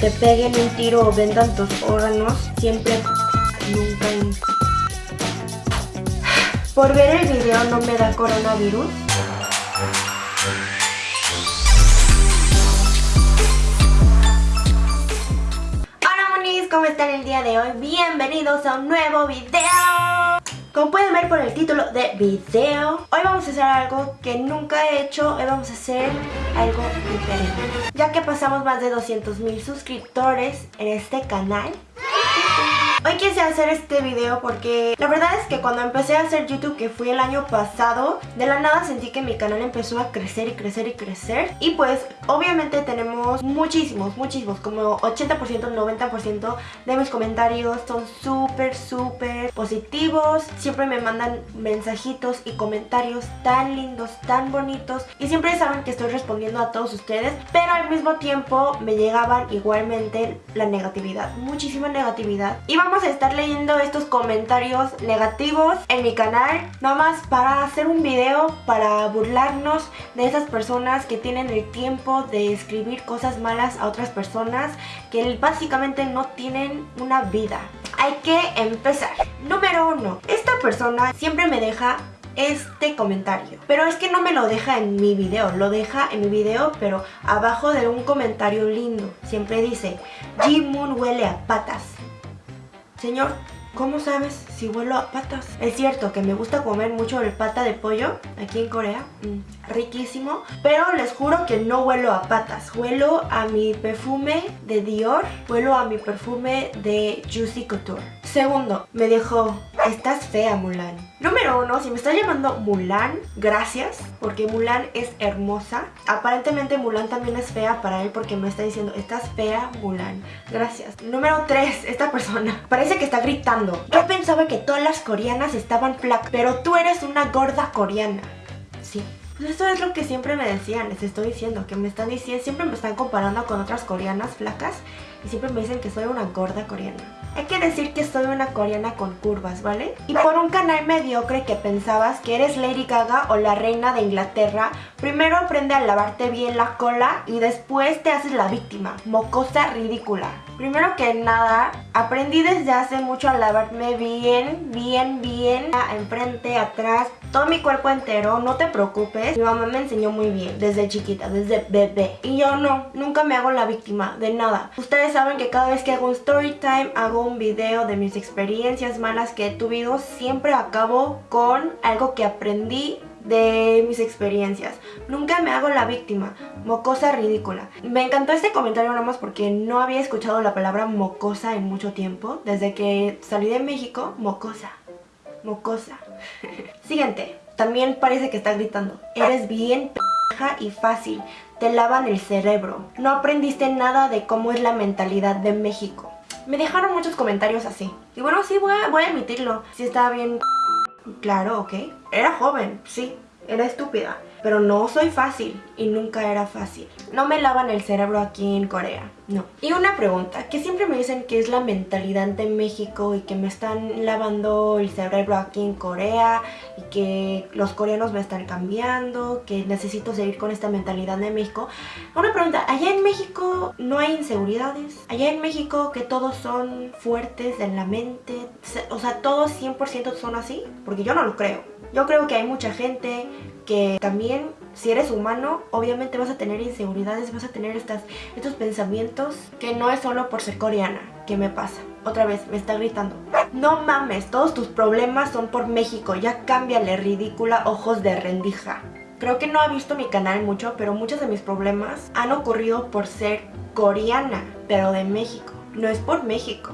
te peguen un tiro o vendan tus órganos, siempre nunca Por ver el video no me da coronavirus. Hola monis, ¿cómo están el día de hoy? Bienvenidos a un nuevo video. Como pueden ver por el título de video, hoy vamos a hacer algo que nunca he hecho, hoy vamos a hacer algo diferente. Ya que pasamos más de 200 mil suscriptores en este canal, Hoy quise hacer este video porque la verdad es que cuando empecé a hacer YouTube, que fue el año pasado, de la nada sentí que mi canal empezó a crecer y crecer y crecer. Y pues obviamente tenemos muchísimos, muchísimos, como 80%, 90% de mis comentarios son súper, súper positivos. Siempre me mandan mensajitos y comentarios tan lindos, tan bonitos. Y siempre saben que estoy respondiendo a todos ustedes, pero al mismo tiempo me llegaban igualmente la negatividad, muchísima negatividad. Y vamos a estar leyendo estos comentarios negativos en mi canal Nomás para hacer un video para burlarnos de esas personas que tienen el tiempo de escribir cosas malas a otras personas que básicamente no tienen una vida. Hay que empezar. Número uno, esta persona siempre me deja este comentario Pero es que no me lo deja en mi video Lo deja en mi video pero abajo de un comentario lindo Siempre dice G-Moon huele a patas Señor, ¿cómo sabes si huelo a patas? Es cierto que me gusta comer mucho el pata de pollo aquí en Corea, mm, riquísimo, pero les juro que no huelo a patas, huelo a mi perfume de Dior, huelo a mi perfume de Juicy Couture. Segundo, me dejó Estás fea, Mulan. Número uno, si me estás llamando Mulan, gracias, porque Mulan es hermosa. Aparentemente Mulan también es fea para él porque me está diciendo, estás fea, Mulan. Gracias. Número tres, esta persona parece que está gritando. Yo pensaba que todas las coreanas estaban flacas, pero tú eres una gorda coreana. Sí. Pues eso es lo que siempre me decían, les estoy diciendo, que me están diciendo, siempre me están comparando con otras coreanas flacas siempre me dicen que soy una gorda coreana. Hay que decir que soy una coreana con curvas, ¿vale? Y por un canal mediocre que pensabas que eres Lady Gaga o la reina de Inglaterra, primero aprende a lavarte bien la cola y después te haces la víctima. Mocosa ridícula. Primero que nada, aprendí desde hace mucho a lavarme bien, bien, bien, enfrente, atrás, todo mi cuerpo entero, no te preocupes. Mi mamá me enseñó muy bien, desde chiquita, desde bebé. Y yo no, nunca me hago la víctima de nada. Ustedes saben que cada vez que hago un story time, hago un video de mis experiencias malas que he tuvido, siempre acabo con algo que aprendí de mis experiencias. Nunca me hago la víctima. Mocosa ridícula. Me encantó este comentario nada más porque no había escuchado la palabra mocosa en mucho tiempo. Desde que salí de México, mocosa. Mocosa. Siguiente. También parece que está gritando. Eres bien p*** y fácil. Te lavan el cerebro. No aprendiste nada de cómo es la mentalidad de México. Me dejaron muchos comentarios así. Y bueno, sí, voy a, admitirlo. Sí estaba bien... Claro, ok. Era joven, sí. Era estúpida. Pero no soy fácil y nunca era fácil. No me lavan el cerebro aquí en Corea, no. Y una pregunta, que siempre me dicen que es la mentalidad de México y que me están lavando el cerebro aquí en Corea y que los coreanos me están cambiando, que necesito seguir con esta mentalidad de México. Una pregunta, ¿allá en México no hay inseguridades? ¿Allá en México que todos son fuertes en la mente? O sea, ¿todos 100% son así? Porque yo no lo creo. Yo creo que hay mucha gente que también si eres humano, obviamente vas a tener inseguridades, vas a tener estas, estos pensamientos que no es solo por ser coreana. ¿Qué me pasa? Otra vez, me está gritando. No mames, todos tus problemas son por México, ya cámbiale, ridícula, ojos de rendija. Creo que no ha visto mi canal mucho, pero muchos de mis problemas han ocurrido por ser coreana, pero de México. No es por México.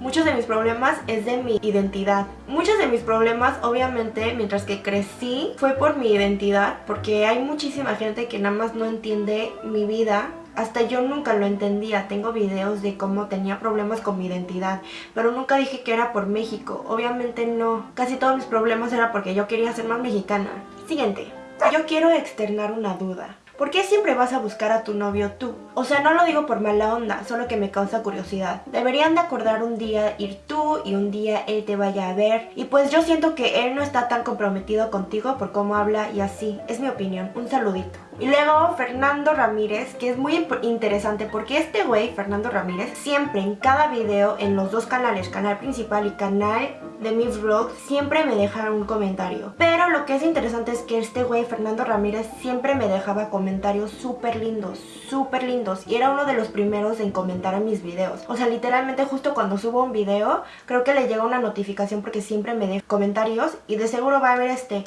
Muchos de mis problemas es de mi identidad. Muchos de mis problemas, obviamente, mientras que crecí, fue por mi identidad, porque hay muchísima gente que nada más no entiende mi vida hasta yo nunca lo entendía, tengo videos de cómo tenía problemas con mi identidad, pero nunca dije que era por México, obviamente no, casi todos mis problemas era porque yo quería ser más mexicana. Siguiente, yo quiero externar una duda. ¿Por qué siempre vas a buscar a tu novio tú? O sea, no lo digo por mala onda, solo que me causa curiosidad. Deberían de acordar un día ir tú y un día él te vaya a ver. Y pues yo siento que él no está tan comprometido contigo por cómo habla y así. Es mi opinión. Un saludito. Y luego Fernando Ramírez, que es muy interesante porque este güey, Fernando Ramírez, siempre en cada video, en los dos canales, canal principal y canal de mi vlog, siempre me deja un comentario. Pero lo que es interesante es que este güey, Fernando Ramírez, siempre me dejaba comentarios súper lindos, súper lindos. Y era uno de los primeros en comentar en mis videos. O sea, literalmente justo cuando subo un video, creo que le llega una notificación porque siempre me deja comentarios y de seguro va a haber este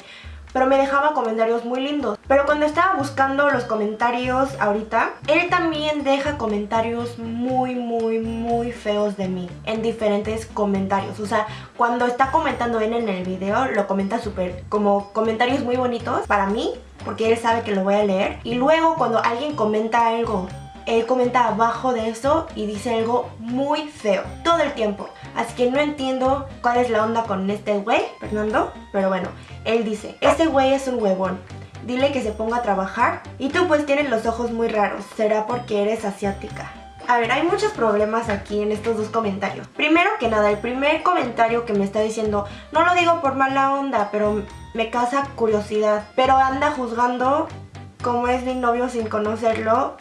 pero me dejaba comentarios muy lindos. Pero cuando estaba buscando los comentarios ahorita, él también deja comentarios muy, muy, muy feos de mí en diferentes comentarios. O sea, cuando está comentando él en el video, lo comenta súper como comentarios muy bonitos para mí, porque él sabe que lo voy a leer. Y luego cuando alguien comenta algo él comenta abajo de eso y dice algo muy feo todo el tiempo. Así que no entiendo cuál es la onda con este güey, Fernando, pero bueno, él dice, este güey es un huevón. Dile que se ponga a trabajar y tú pues tienes los ojos muy raros, será porque eres asiática. A ver, hay muchos problemas aquí en estos dos comentarios. Primero que nada, el primer comentario que me está diciendo, no lo digo por mala onda, pero me causa curiosidad. Pero anda juzgando cómo es mi novio sin conocerlo,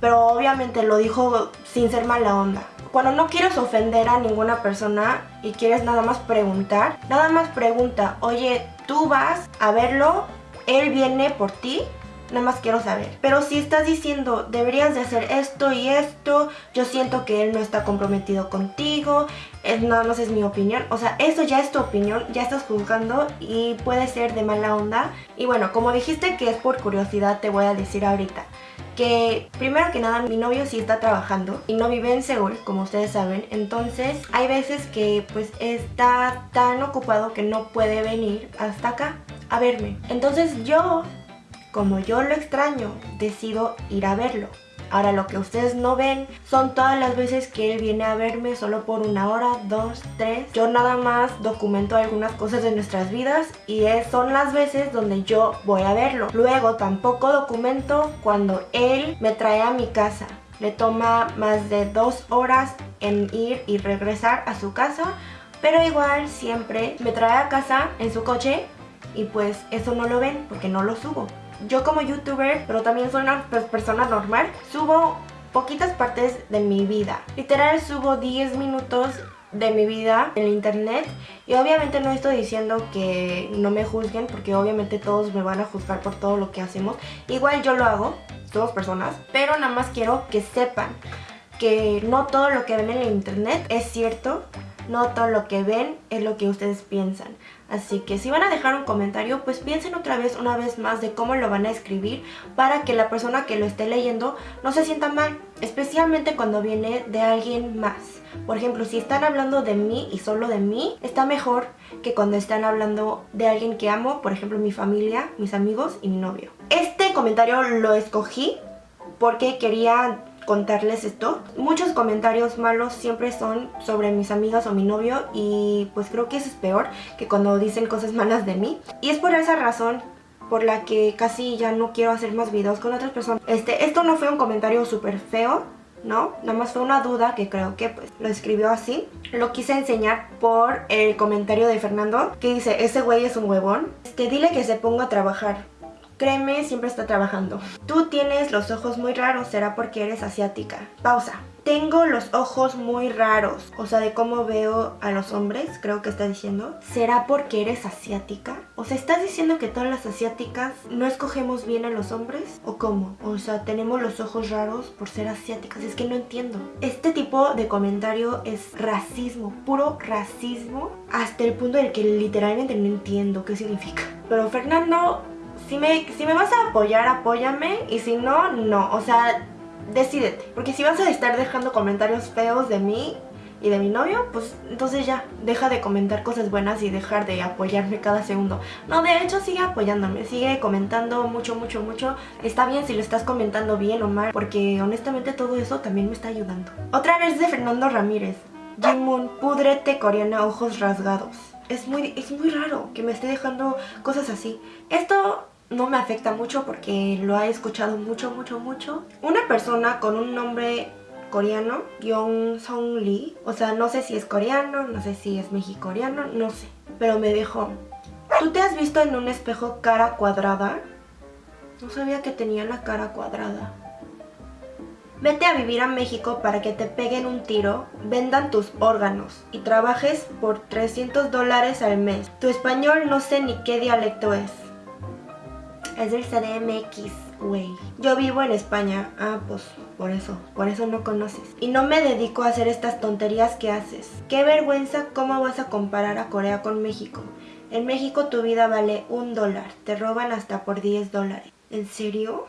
pero obviamente lo dijo sin ser mala onda. Cuando no quieres ofender a ninguna persona y quieres nada más preguntar, nada más pregunta, oye, tú vas a verlo, él viene por ti, nada más quiero saber. Pero si estás diciendo, deberías de hacer esto y esto, yo siento que él no está comprometido contigo, es, nada más es mi opinión. O sea, eso ya es tu opinión, ya estás juzgando y puede ser de mala onda. Y bueno, como dijiste que es por curiosidad, te voy a decir ahorita que primero que nada mi novio sí está trabajando y no vive en Seúl, como ustedes saben, entonces hay veces que pues está tan ocupado que no puede venir hasta acá a verme. Entonces yo, como yo lo extraño, decido ir a verlo. Ahora lo que ustedes no ven son todas las veces que él viene a verme solo por una hora, dos, tres. Yo nada más documento algunas cosas de nuestras vidas y son las veces donde yo voy a verlo. Luego tampoco documento cuando él me trae a mi casa. Le toma más de dos horas en ir y regresar a su casa, pero igual siempre me trae a casa en su coche y pues eso no lo ven porque no lo subo yo como youtuber, pero también soy una persona normal, subo poquitas partes de mi vida. Literal subo 10 minutos de mi vida en el internet y obviamente no estoy diciendo que no me juzguen porque obviamente todos me van a juzgar por todo lo que hacemos igual yo lo hago, somos personas pero nada más quiero que sepan que no todo lo que ven en el internet es cierto no todo lo que ven es lo que ustedes piensan. Así que si van a dejar un comentario, pues piensen otra vez, una vez más, de cómo lo van a escribir para que la persona que lo esté leyendo no se sienta mal, especialmente cuando viene de alguien más. Por ejemplo, si están hablando de mí y solo de mí, está mejor que cuando están hablando de alguien que amo, por ejemplo mi familia, mis amigos y mi novio. Este comentario lo escogí porque quería contarles esto. Muchos comentarios malos siempre son sobre mis amigas o mi novio y pues creo que eso es peor que cuando dicen cosas malas de mí. Y es por esa razón por la que casi ya no quiero hacer más videos con otras personas. Este, esto no fue un comentario súper feo, ¿no? Nada más fue una duda que creo que pues lo escribió así. Lo quise enseñar por el comentario de Fernando que dice, ese güey es un huevón. Este, dile que se ponga a trabajar. Créeme, siempre está trabajando. Tú tienes los ojos muy raros, será porque eres asiática. Pausa. Tengo los ojos muy raros, o sea, de cómo veo a los hombres, creo que está diciendo. ¿Será porque eres asiática? O sea, ¿estás diciendo que todas las asiáticas no escogemos bien a los hombres? ¿O cómo? O sea, tenemos los ojos raros por ser asiáticas. Es que no entiendo. Este tipo de comentario es racismo, puro racismo, hasta el punto del que literalmente no entiendo qué significa. Pero Fernando si me, si me vas a apoyar, apóyame y si no, no. O sea, decídete. Porque si vas a estar dejando comentarios feos de mí y de mi novio, pues entonces ya, deja de comentar cosas buenas y dejar de apoyarme cada segundo. No, de hecho sigue apoyándome, sigue comentando mucho, mucho, mucho. Está bien si lo estás comentando bien o mal, porque honestamente todo eso también me está ayudando. Otra vez de Fernando Ramírez. Jimun, pudrete coreana, ojos rasgados. Es muy, es muy raro que me esté dejando cosas así. Esto no me afecta mucho porque lo he escuchado mucho, mucho, mucho. Una persona con un nombre coreano, Yong Song Lee, o sea, no sé si es coreano, no sé si es mexicoreano, no sé, pero me dijo, ¿tú te has visto en un espejo cara cuadrada? No sabía que tenía la cara cuadrada. Vete a vivir a México para que te peguen un tiro, vendan tus órganos y trabajes por 300 dólares al mes. Tu español no sé ni qué dialecto es. Es del CDMX, güey. Yo vivo en España. Ah, pues por eso, por eso no conoces. Y no me dedico a hacer estas tonterías que haces. Qué vergüenza cómo vas a comparar a Corea con México. En México tu vida vale un dólar. Te roban hasta por 10 dólares. ¿En serio?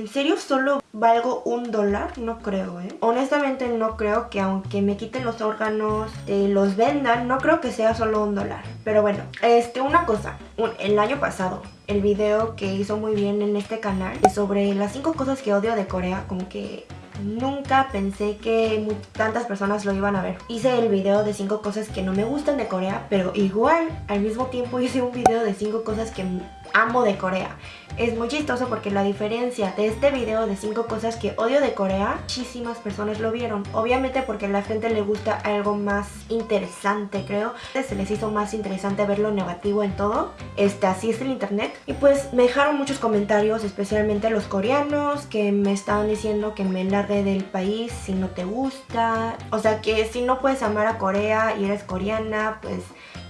¿En serio solo valgo un dólar? No creo, ¿eh? Honestamente no creo que aunque me quiten los órganos, te los vendan, no creo que sea solo un dólar. Pero bueno, este, una cosa. el año pasado, el video que hizo muy bien en este canal sobre las 5 cosas que odio de Corea, como que Nunca pensé que tantas personas lo iban a ver. Hice el video de 5 cosas que no me gustan de Corea, pero igual al mismo tiempo hice un video de 5 cosas que amo de Corea. Es muy chistoso porque la diferencia de este video de 5 cosas que odio de Corea, muchísimas personas lo vieron. Obviamente porque a la gente le gusta algo más interesante, creo. Se les hizo más interesante ver lo negativo en todo. Este, así es el internet. Y pues me dejaron muchos comentarios, especialmente los coreanos, que me estaban diciendo que me largue del país si no te gusta. O sea que si no puedes amar a Corea y eres coreana, pues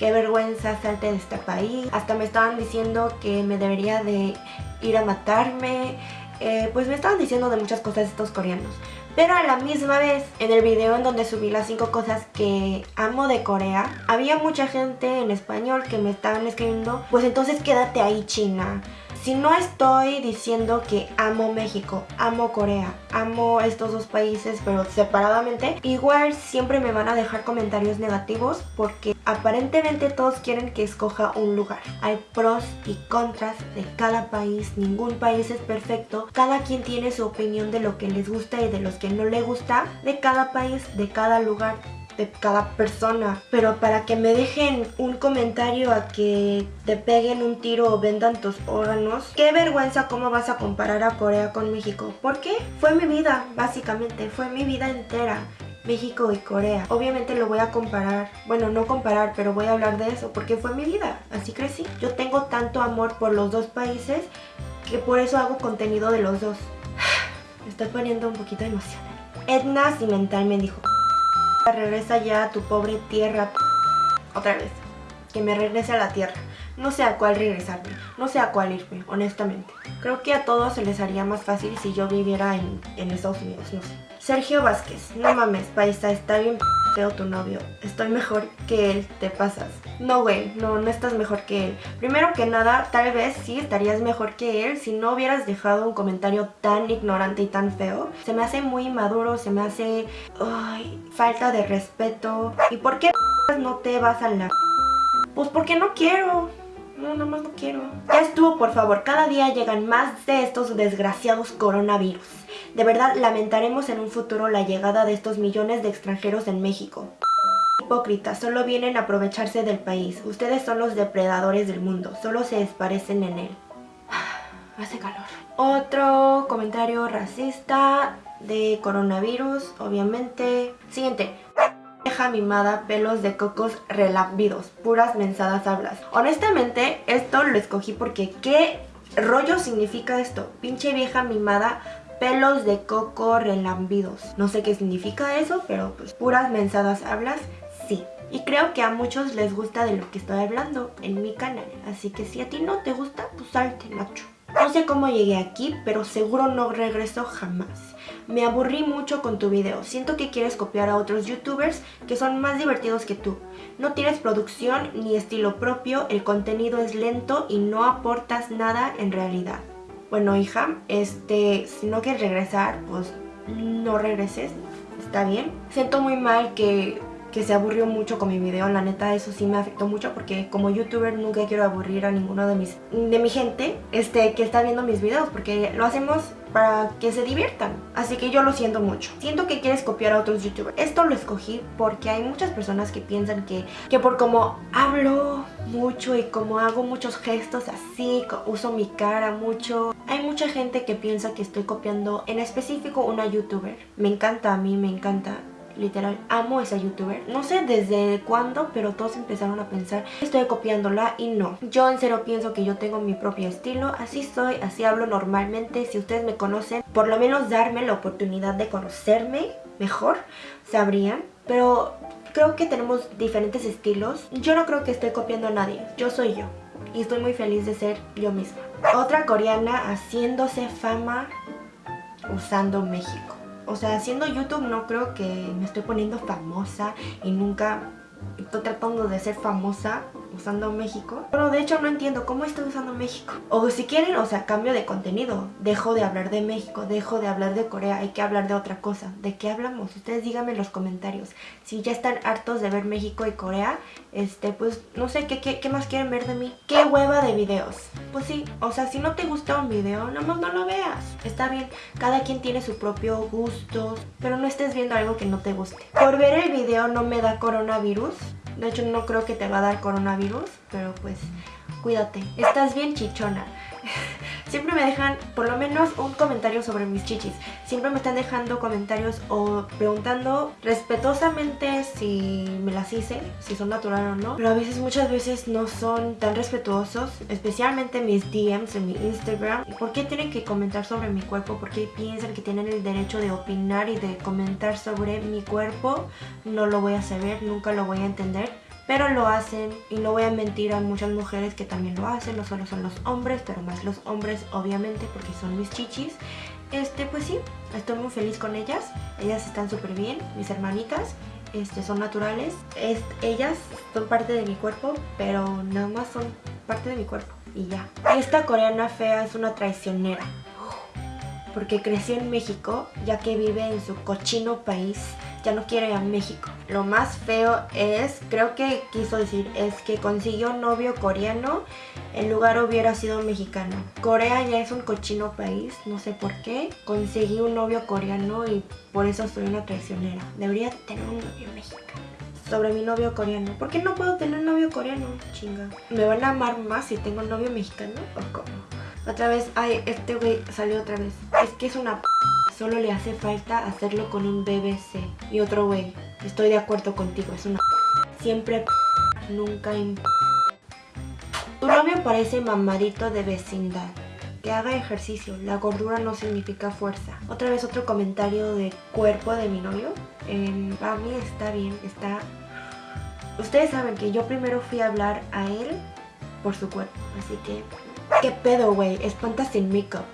qué vergüenza salte de este país. Hasta me estaban diciendo que me debería de ir a matarme. Eh, pues me estaban diciendo de muchas cosas estos coreanos. Pero a la misma vez, en el video en donde subí las 5 cosas que amo de Corea, había mucha gente en español que me estaban escribiendo, pues entonces quédate ahí China. Si no estoy diciendo que amo México, amo Corea, amo estos dos países pero separadamente, igual siempre me van a dejar comentarios negativos porque aparentemente todos quieren que escoja un lugar. Hay pros y contras de cada país, ningún país es perfecto, cada quien tiene su opinión de lo que les gusta y de los que no le gusta de cada país, de cada lugar de cada persona. Pero para que me dejen un comentario a que te peguen un tiro o vendan tus órganos, qué vergüenza cómo vas a comparar a Corea con México. ¿Por qué? Fue mi vida, básicamente, fue mi vida entera. México y Corea. Obviamente lo voy a comparar, bueno no comparar, pero voy a hablar de eso porque fue mi vida, así crecí. Yo tengo tanto amor por los dos países que por eso hago contenido de los dos. Me estoy poniendo un poquito emocional. Edna Cimental me dijo, Regresa ya a tu pobre tierra. Otra vez. Que me regrese a la tierra. No sé a cuál regresarme. No sé a cuál irme, honestamente. Creo que a todos se les haría más fácil si yo viviera en, en Estados Unidos, no sé. Sergio Vázquez. No mames, paisa, está bien feo tu novio. Estoy mejor que él, te pasas. No, güey, no, no estás mejor que él. Primero que nada, tal vez sí estarías mejor que él si no hubieras dejado un comentario tan ignorante y tan feo. Se me hace muy maduro, se me hace... Ay, falta de respeto. ¿Y por qué no te vas a la... Pues porque no quiero. No, nada más no quiero. Ya estuvo, por favor. Cada día llegan más de estos desgraciados coronavirus. De verdad, lamentaremos en un futuro la llegada de estos millones de extranjeros en México. Hipócritas, solo vienen a aprovecharse del país. Ustedes son los depredadores del mundo. Solo se desparecen en él. Hace calor. Otro comentario racista de coronavirus, obviamente. Siguiente vieja mimada, pelos de cocos relambidos, puras mensadas hablas. Honestamente, esto lo escogí porque ¿qué rollo significa esto? Pinche vieja mimada, pelos de coco relambidos. No sé qué significa eso, pero pues puras mensadas hablas, sí. Y creo que a muchos les gusta de lo que estoy hablando en mi canal. Así que si a ti no te gusta, pues salte, Nacho. No sé cómo llegué aquí, pero seguro no regreso jamás. Me aburrí mucho con tu video. Siento que quieres copiar a otros youtubers que son más divertidos que tú. No tienes producción ni estilo propio, el contenido es lento y no aportas nada en realidad. Bueno, hija, este, si no quieres regresar, pues no regreses. Está bien. Siento muy mal que que se aburrió mucho con mi video, la neta eso sí me afectó mucho porque como youtuber nunca quiero aburrir a ninguno de mis de mi gente este que está viendo mis videos porque lo hacemos para que se diviertan. Así que yo lo siento mucho. Siento que quieres copiar a otros youtubers. Esto lo escogí porque hay muchas personas que piensan que, que por como hablo mucho y como hago muchos gestos así, uso mi cara mucho. Hay mucha gente que piensa que estoy copiando en específico una youtuber. Me encanta a mí, me encanta literal, amo esa youtuber. No sé desde cuándo, pero todos empezaron a pensar, estoy copiándola y no. Yo en serio pienso que yo tengo mi propio estilo, así soy, así hablo normalmente. Si ustedes me conocen, por lo menos darme la oportunidad de conocerme mejor, sabrían. Pero creo que tenemos diferentes estilos. Yo no creo que esté copiando a nadie, yo soy yo. Y estoy muy feliz de ser yo misma. Otra coreana haciéndose fama usando México. O sea, haciendo YouTube no creo que me estoy poniendo famosa y nunca estoy tratando de ser famosa usando México. Pero de hecho no entiendo cómo estoy usando México. O si quieren, o sea, cambio de contenido. Dejo de hablar de México, dejo de hablar de Corea, hay que hablar de otra cosa. ¿De qué hablamos? Ustedes díganme en los comentarios. Si ya están hartos de ver México y Corea, este, pues no sé, ¿qué, qué, qué más quieren ver de mí? ¿Qué hueva de videos? Pues sí, o sea, si no te gusta un video, nomás no lo veas. Está bien, cada quien tiene su propio gusto, pero no estés viendo algo que no te guste. Por ver el video no me da coronavirus, de hecho no creo que te va a dar coronavirus, pero pues cuídate. Estás bien chichona. Siempre me dejan por lo menos un comentario sobre mis chichis. Siempre me están dejando comentarios o preguntando respetuosamente si me las hice, si son natural o no. Pero a veces, muchas veces no son tan respetuosos, especialmente mis DMs en mi Instagram. ¿Por qué tienen que comentar sobre mi cuerpo? ¿Por qué piensan que tienen el derecho de opinar y de comentar sobre mi cuerpo? No lo voy a saber, nunca lo voy a entender pero lo hacen y no voy a mentir a muchas mujeres que también lo hacen, no solo son los hombres, pero más los hombres obviamente porque son mis chichis. Este, pues sí, estoy muy feliz con ellas, ellas están súper bien, mis hermanitas. Este, son naturales, es, ellas son parte de mi cuerpo, pero nada más son parte de mi cuerpo y ya. Esta coreana fea es una traicionera, porque creció en México, ya que vive en su cochino país ya no quiere ir a México. Lo más feo es, creo que quiso decir, es que consiguió novio coreano, en lugar hubiera sido mexicano. Corea ya es un cochino país, no sé por qué. Conseguí un novio coreano y por eso soy una traicionera. Debería tener un novio mexicano sobre mi novio coreano. ¿Por qué no puedo tener un novio coreano? Chinga. ¿Me van a amar más si tengo un novio mexicano o cómo? Otra vez, ay, este güey salió otra vez. Es que es una p Solo le hace falta hacerlo con un BBC. Y otro güey, estoy de acuerdo contigo, es una Siempre nunca Tu novio parece mamadito de vecindad. Que haga ejercicio, la gordura no significa fuerza. Otra vez otro comentario de cuerpo de mi novio. Eh, a mí está bien, está... Ustedes saben que yo primero fui a hablar a él por su cuerpo, así que... ¿Qué pedo, güey? Espanta sin make-up.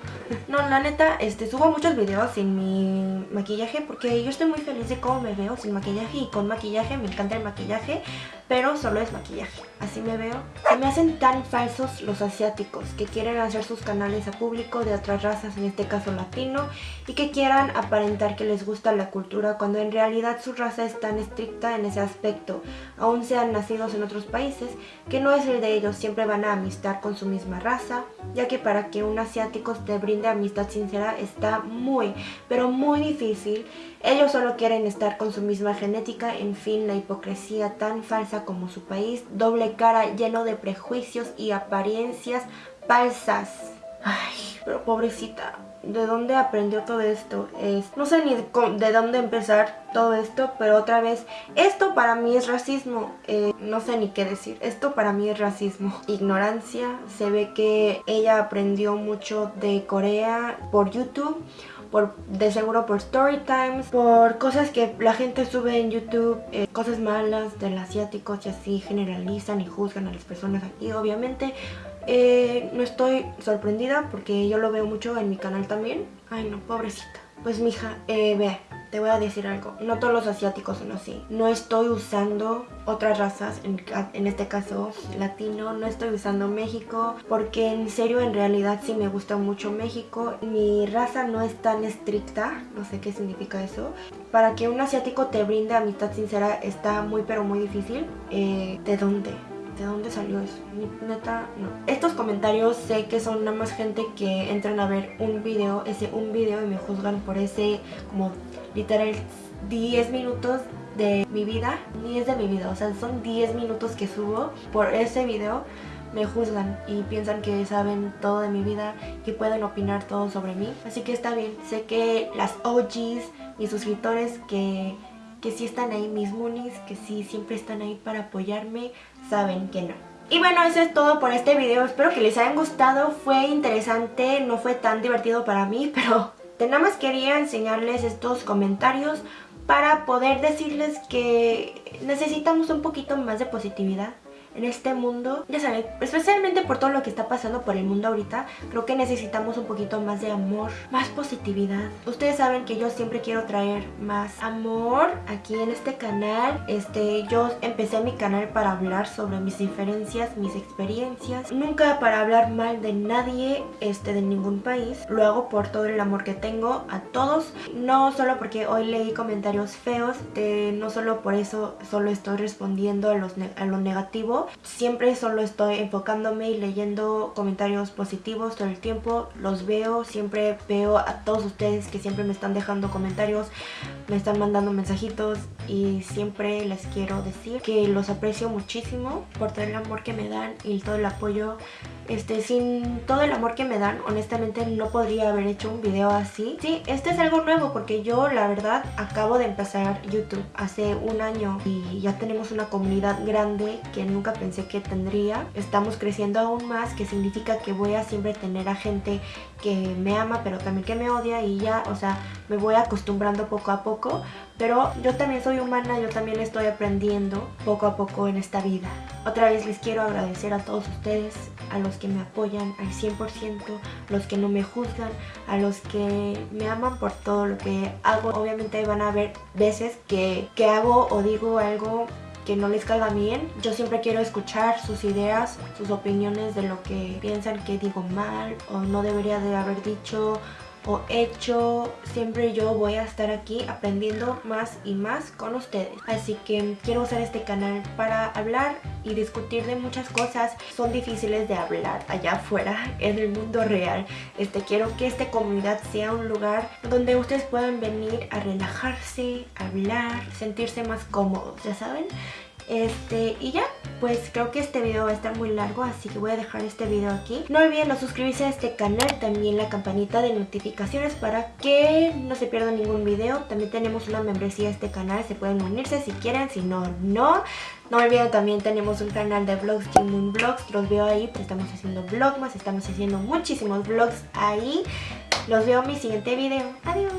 No, la neta, este, subo muchos videos sin mi maquillaje porque yo estoy muy feliz de cómo me veo sin maquillaje y con maquillaje, me encanta el maquillaje, pero solo es maquillaje, así me veo. Se me hacen tan falsos los asiáticos que quieren hacer sus canales a público de otras razas, en este caso latino, y que quieran aparentar que les gusta la cultura cuando en realidad su raza es tan estricta en ese aspecto, aún sean nacidos en otros países, que no es el de ellos, siempre van a amistar con su misma raza, ya que para que un asiático te brinde amistad sincera está muy, pero muy difícil. Ellos solo quieren estar con su misma genética, en fin, la hipocresía tan falsa como su país, doble cara lleno de prejuicios y apariencias falsas. Ay, pero pobrecita, ¿de dónde aprendió todo esto? Es, no sé ni de, dónde empezar todo esto, pero otra vez, esto para mí es racismo. Eh, no sé ni qué decir. Esto para mí es racismo. Ignorancia. Se ve que ella aprendió mucho de Corea por YouTube por, de seguro por story times, por cosas que la gente sube en YouTube, eh, cosas malas del asiático y así generalizan y juzgan a las personas aquí, obviamente. Eh, no estoy sorprendida porque yo lo veo mucho en mi canal también. Ay no, pobrecita. Pues mija, eh, ve, te voy a decir algo, no todos los asiáticos son así. No estoy usando otras razas, en, este caso latino, no estoy usando México, porque en serio, en realidad sí me gusta mucho México. Mi raza no es tan estricta, no sé qué significa eso. Para que un asiático te brinde amistad sincera está muy pero muy difícil. Eh, ¿De dónde? ¿De dónde salió eso? Neta, no. Estos comentarios sé que son nada más gente que entran a ver un video, ese un video y me juzgan por ese como literal 10 minutos de mi vida, ni es de mi vida, o sea, son 10 minutos que subo por ese video me juzgan y piensan que saben todo de mi vida, que pueden opinar todo sobre mí. Así que está bien, sé que las OGs, mis suscriptores que que sí están ahí mis moonies, que sí siempre están ahí para apoyarme, saben que no. Y bueno, eso es todo por este video. Espero que les hayan gustado. Fue interesante, no fue tan divertido para mí, pero nada más quería enseñarles estos comentarios para poder decirles que necesitamos un poquito más de positividad en este mundo, ya saben, especialmente por todo lo que está pasando por el mundo ahorita, creo que necesitamos un poquito más de amor, más positividad. Ustedes saben que yo siempre quiero traer más amor aquí en este canal. Este, yo empecé mi canal para hablar sobre mis diferencias, mis experiencias, nunca para hablar mal de nadie, este, de ningún país. Lo hago por todo el amor que tengo a todos, no solo porque hoy leí comentarios feos, no solo por eso solo estoy respondiendo a, los a lo negativo, Siempre solo estoy enfocándome y leyendo comentarios positivos todo el tiempo. Los veo, siempre veo a todos ustedes que siempre me están dejando comentarios, me están mandando mensajitos y siempre les quiero decir que los aprecio muchísimo por todo el amor que me dan y todo el apoyo. Este, sin todo el amor que me dan, honestamente no podría haber hecho un video así. Sí, este es algo nuevo porque yo la verdad acabo de empezar YouTube hace un año y ya tenemos una comunidad grande que nunca pensé que tendría. Estamos creciendo aún más, que significa que voy a siempre tener a gente que me ama, pero también que me odia y ya, o sea, me voy acostumbrando poco a poco. Pero yo también soy humana, yo también estoy aprendiendo poco a poco en esta vida. Otra vez les quiero agradecer a todos ustedes, a los que me apoyan al 100%, los que no me juzgan, a los que me aman por todo lo que hago. Obviamente van a haber veces que, que hago o digo algo que no les caiga bien. Yo siempre quiero escuchar sus ideas, sus opiniones de lo que piensan que digo mal o no debería de haber dicho o hecho, siempre yo voy a estar aquí aprendiendo más y más con ustedes. Así que quiero usar este canal para hablar y discutir de muchas cosas. Son difíciles de hablar allá afuera, en el mundo real. Este, quiero que esta comunidad sea un lugar donde ustedes puedan venir a relajarse, hablar, sentirse más cómodos, ¿ya saben? Este, y ya, pues creo que este video va a estar muy largo, así que voy a dejar este video aquí. No olviden no suscribirse a este canal, también la campanita de notificaciones para que no se pierda ningún video. También tenemos una membresía a este canal, se pueden unirse si quieren, si no, no. No olviden también tenemos un canal de vlogs, Jim Moon Vlogs, los veo ahí, pues estamos haciendo vlogmas, estamos haciendo muchísimos vlogs ahí. Los veo en mi siguiente video. Adiós.